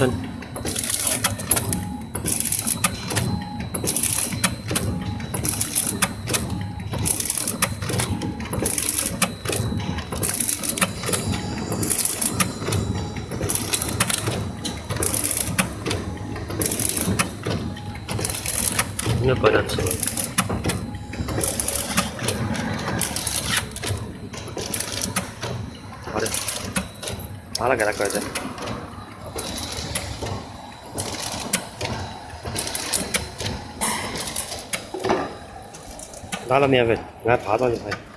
천 이거 빠졌지 잘해. 잘하게 할 거야 이제 打了面粉，俺爬上去拍。